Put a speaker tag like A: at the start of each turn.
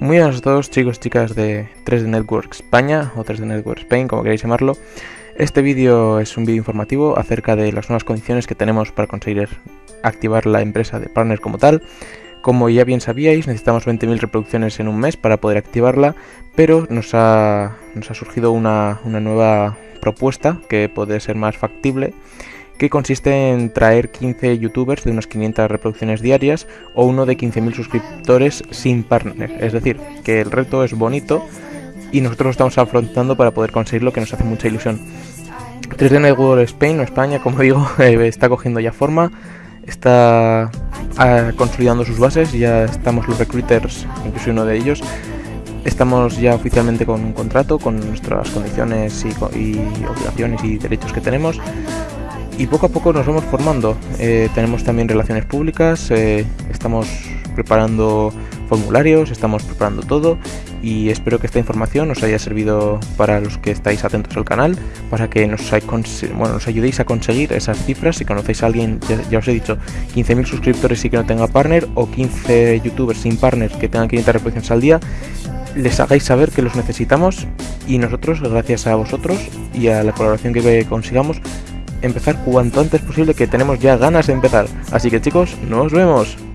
A: Muy a todos chicos y chicas de 3D Network España o 3D Network Spain, como queréis llamarlo. Este vídeo es un vídeo informativo acerca de las nuevas condiciones que tenemos para conseguir activar la empresa de partner como tal. Como ya bien sabíais, necesitamos 20.000 reproducciones en un mes para poder activarla, pero nos ha, nos ha surgido una, una nueva propuesta que puede ser más factible que consiste en traer 15 youtubers de unas 500 reproducciones diarias o uno de 15.000 suscriptores sin partner. Es decir, que el reto es bonito y nosotros lo estamos afrontando para poder conseguirlo, que nos hace mucha ilusión. 3D Network Spain o España, como digo, eh, está cogiendo ya forma, está ah, consolidando sus bases, ya estamos los recruiters, incluso uno de ellos, estamos ya oficialmente con un contrato, con nuestras condiciones y obligaciones y derechos que tenemos y poco a poco nos vamos formando. Eh, tenemos también relaciones públicas, eh, estamos preparando formularios, estamos preparando todo y espero que esta información os haya servido para los que estáis atentos al canal, para que nos, bueno, ayudéis a conseguir esas cifras. Si conocéis a alguien, ya, os he dicho, 15.000 suscriptores y que no tenga partner o 15 youtubers sin partner que tengan 500 reproducciones al día, les hagáis saber que los necesitamos y nosotros, gracias a vosotros y a la colaboración que consigamos, empezar cuanto antes posible que tenemos ya ganas de empezar. Así que chicos, nos vemos.